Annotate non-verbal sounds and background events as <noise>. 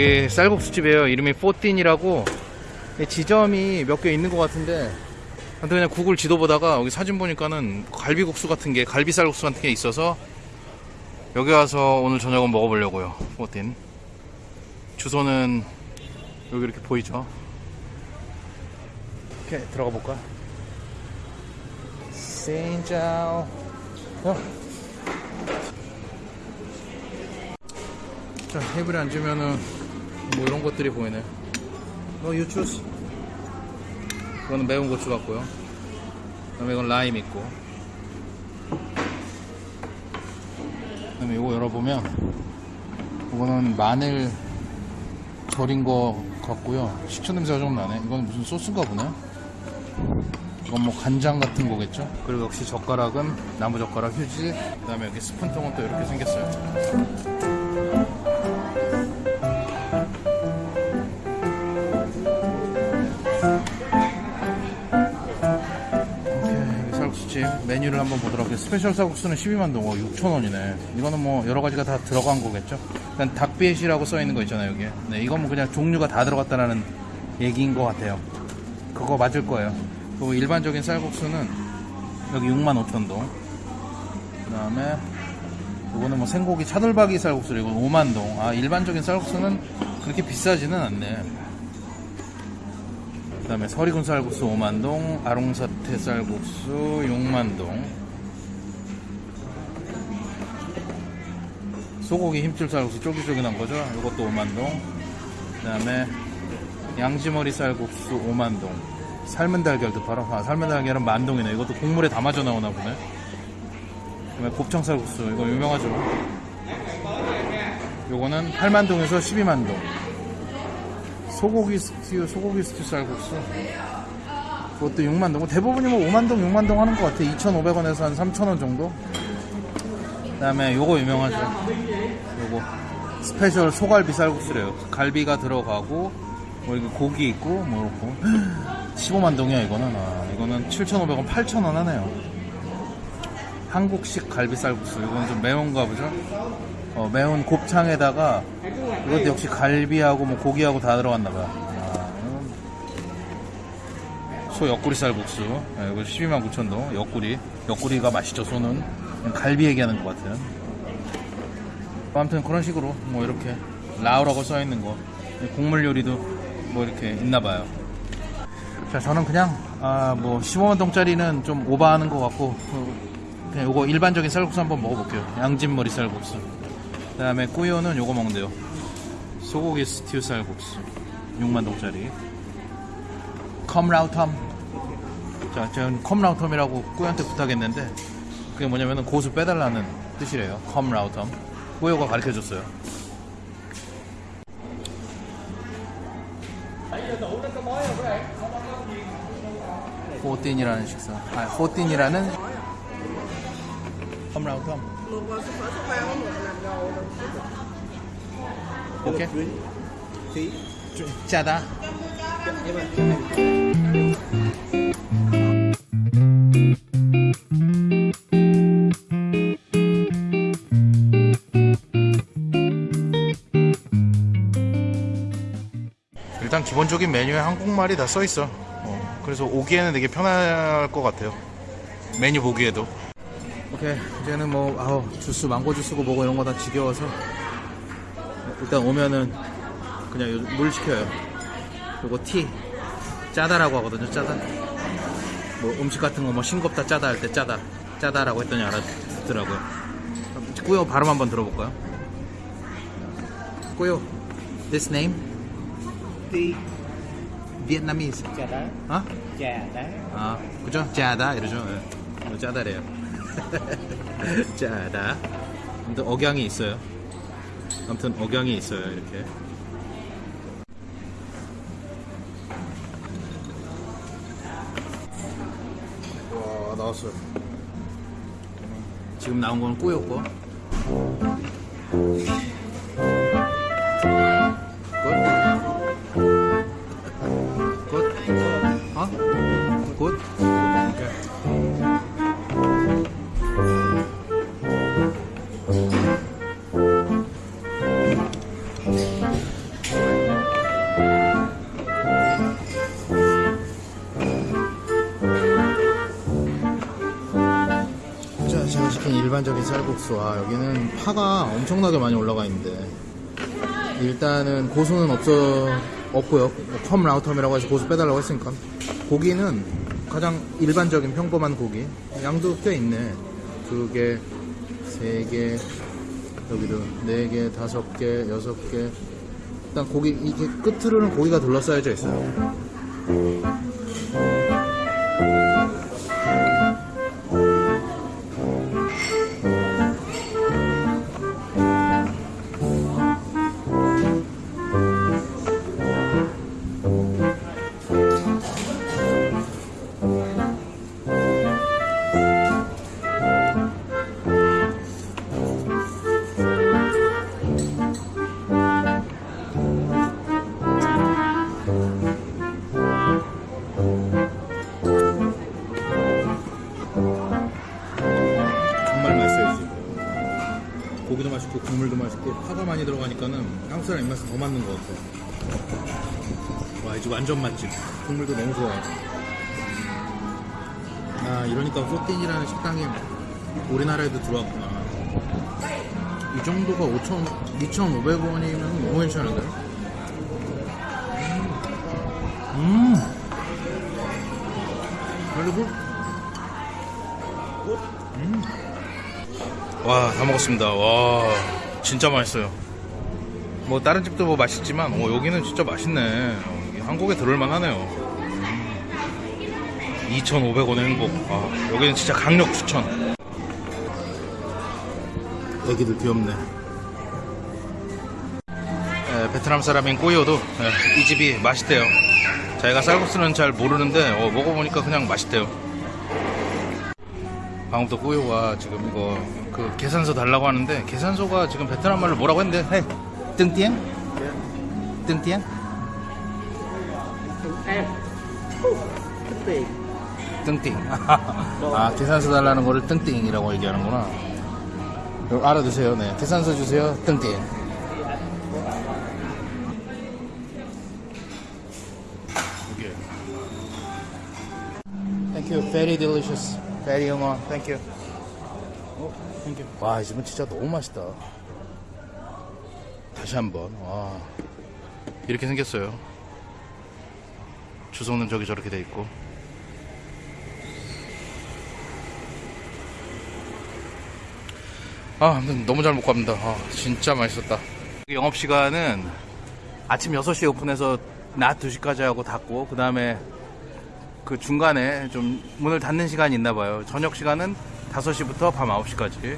여기 쌀국수집이에요. 이름이 포틴이라고 지점이 몇 개 있는 것 같은데 근데 그냥 구글 지도 보다가 여기 사진 보니까는 갈비국수 같은 게 갈비 쌀국수 같은 게 있어서 여기 와서 오늘 저녁은 먹어보려고요. 포틴 주소는 여기 이렇게 보이죠? 이렇게 들어가 볼까? 센자오 어. 자 테이블에 앉으면은 뭐 이런 것들이 보이네. 너 유추스 이거는 매운 고추 같고요. 그 다음에 이건 라임 있고. 그 다음에 이거 열어보면 이거는 마늘 절인 거 같고요. 식초 냄새가 좀 나네. 이건 무슨 소스인가 보네. 이건 뭐 간장 같은 거겠죠? 그리고 역시 젓가락은 나무 젓가락 휴지. 그 다음에 여기 스푼통은 또 이렇게 생겼어요 메뉴를 한번 보도록 할게요. special 쌀국수는 12만 동, 어, 6,000원이네. 이거는 뭐 여러 가지가 다 들어간 거겠죠? 일단 đặc biệt이라고 써 있는 거 있잖아요, 여기에. 네, 이건 뭐 그냥 종류가 다 들어갔다라는 얘기인 것 같아요. 그거 맞을 거예요. 그리고 일반적인 쌀국수는 여기 6만 5천 동. 그 다음에 이거는 뭐 생고기 차돌박이 쌀국수 이거 5만 동. 아, 일반적인 쌀국수는 그렇게 비싸지는 않네. 그 다음에 서리군 쌀국수 5만동, 아롱사 태 쌀국수 6만동, 소고기 힘줄 쌀국수 쫄깃쫄깃한 거죠? 이것도 5만동, 그 다음에 양지머리 쌀국수 5만동, 삶은 달걀도 팔아. 아, 삶은 달걀은 만동이네. 이것도 국물에 담아져 나오나 보네. 그 다음에 곱창 쌀국수, 이거 유명하죠? 요거는 8만동에서 12만동. 소고기 스튜, 소고기 스튜 쌀국수. 그것도 6만 동. 대부분이 뭐 5만 동, 6만 동 하는 것 같아. 2,500원에서 한 3,000원 정도. 그 다음에 요거 유명하죠. 요거 special 소갈비 쌀국수래요. 갈비가 들어가고 뭐 이거 고기 있고 뭐 이렇고 <gasps> 15만 동이야 이거는. 아, 이거는 7,500원, 8,000원 하네요. 한국식 갈비 쌀국수. 이건 좀 매운가 보죠? 어, 매운 곱창에다가 이것도 역시 갈비하고 뭐 고기하고 다 들어갔나 봐요. 소 옆구리 쌀국수. 네, 이거 12만 9천 동. 옆구리. 옆구리가 맛있죠, 소는. 갈비 얘기하는 것 같아요. 아무튼 그런 식으로 뭐 이렇게 lẩu라고 써 있는 거. 국물 요리도 뭐 이렇게 있나 봐요. 자, 저는 그냥 아, 뭐 15만 동짜리는 좀 오버하는 것 같고 어, 그냥 요거 일반적인 쌀국수 한번 먹어볼게요. 양지머리 쌀국수. 그 다음에 꾸요는 요거 먹는데요. 소고기 스튜 쌀국수. 6만동짜리. không rau thơm. 자, 저는 không rau thơm이라고 꾸요한테 부탁했는데, 그게 뭐냐면은 고수 빼달라는 뜻이래요. không rau thơm. 꾸요가 가르쳐 줬어요. 호틴이라는 식사. 아, 호틴이라는 không rau thơm. 오케이. 짜다. 일단 기본적인 메뉴에 한국말이 다 써 있어. 어, 그래서 오기에는 되게 편할 것 같아요. 메뉴 보기에도. 오케이 이제는 뭐 아우 주스 망고 주스고 뭐고 이런 거 다 지겨워서 일단 오면은 그냥 요- 물 시켜요. 요거 티 짜다라고 하거든요. 짜다. 뭐 음식 같은 거 뭐 싱겁다 짜다 할 때 짜다 짜다라고 했더니 알아듣더라고요. 꾸요 발음 한번 들어볼까요? 꾸요 This name? Tí Vietnamese. Đá 어? Đá 아, 그죠? 짜다 이러죠. 예. 어, 짜다래요. 짜다. 아무튼 억양이 있어요. 아무튼 억양이 있어요. 이렇게. 와 나왔어요. 지금 나온 건 꾸였고. 일반적인 쌀국수와 여기는 파가 엄청나게 많이 올라가 있는데 일단은 고수는 없어 없고요. 컴 라우텀이라고 해서 고수 빼달라고 했으니까 고기는 가장 일반적인 평범한 고기 양도 꽤 있네. 두 개, 세 개, 여기도 네 개, 다섯 개, 여섯 개. 일단 고기 이게 끝으로는 고기가 둘러싸여져 있어요. 한국 사람 입맛에 더 맞는 것 같아요 와 이제 완전 맛집. 국물도 너무 좋아요 아 이러니까 소틴이라는 식당이 우리나라에도 들어왔구나. 이 정도가 5천 2,500원이면 너무 괜찮은데? 음! 그리고? 와, 다 먹었습니다. 와, 진짜 맛있어요. 뭐 다른 집도 뭐 맛있지만, 어, 여기는 진짜 맛있네. 어, 한국에 들어올만 하네요. 2,500원의 행복. 아, 여기는 진짜 강력 추천. 애기들 귀엽네. 에, 베트남 사람인 꼬이오도 에, 이 집이 맛있대요. 자기가 쌀국수는 잘 모르는데 어, 먹어보니까 그냥 맛있대요. 방금부터 꼬요가 지금 이거 그 계산서 달라고 하는데 계산서가 지금 베트남 말로 뭐라고 했는데 헤 뜬띠엔? 뜬띠엔? em cái tiền 뜬띵 아 계산서 달라는 거를 뜬띵이라고 얘기하는구나. 알아두세요. 네 계산서 주세요. 뜬띵 이게 Thank you. Very delicious. Very 영어 Thank you. 어, Thank you. 와 이 집은 진짜 너무 맛있다 다시 한번 와 이렇게 생겼어요 주소는 저기 저렇게 돼 있고 아, 너무 잘 먹고 갑니다. 아, 진짜 맛있었다. 영업 시간은 아침 6시에 오픈해서 낮 2시까지 하고 닫고 그 다음에 그 중간에 좀 문을 닫는 시간이 있나 봐요. 저녁 시간은 5시부터 밤 9시까지.